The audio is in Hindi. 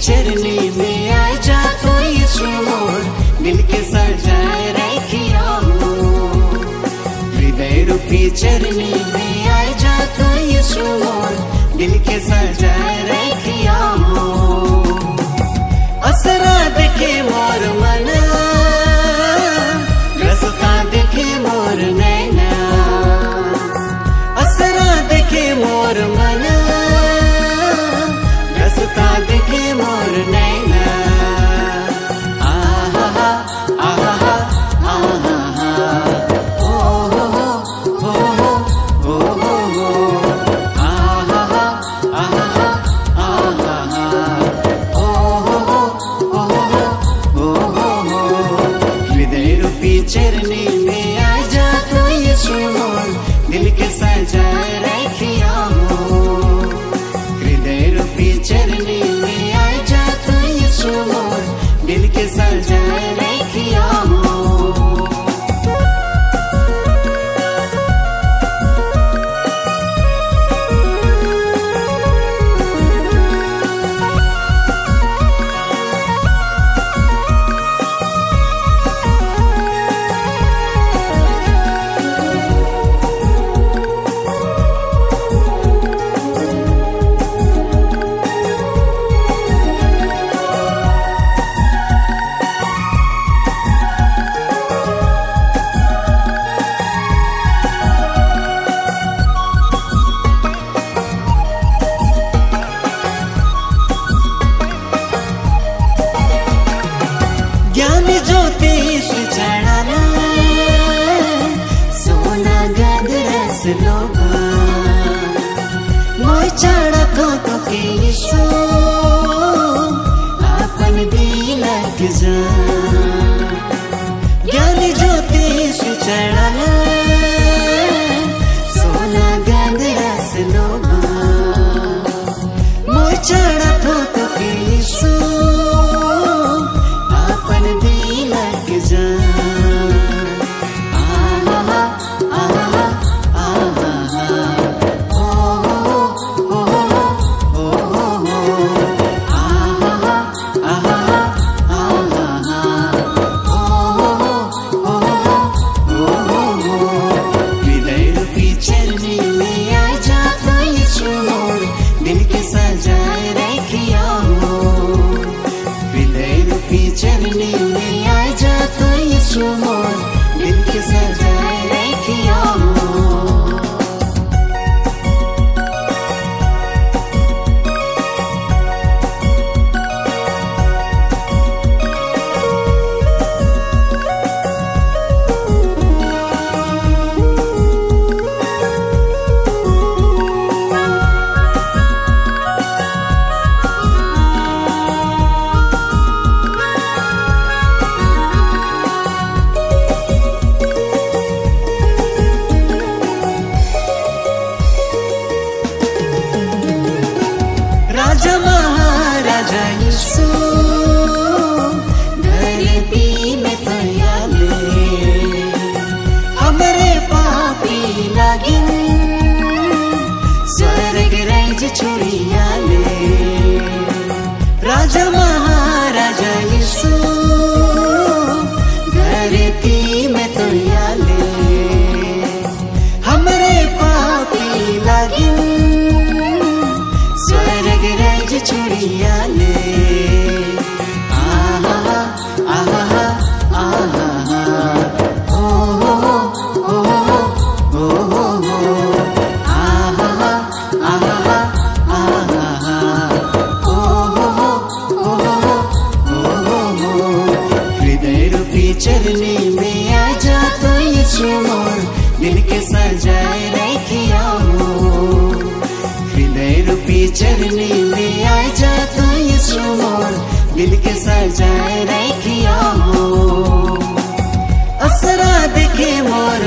चरनी में आ जा तो यीशु मोर दिल के सजाए रखियो। हृदय रूपी चरनी में आ जा तो यीशु मोर दिल के सजाए के सजाए रखियो। हृदय रूपी चरनी जा तू दिल के सजाए रखियो। चढ़ तो के यीशु करने में आ जा तो ये चुमोर दिल के सजाए रखिया। हृदय रूपी चरनी में आ जा तो ये चुमोर दिल के सजाए रखिया। असरा देखे मोर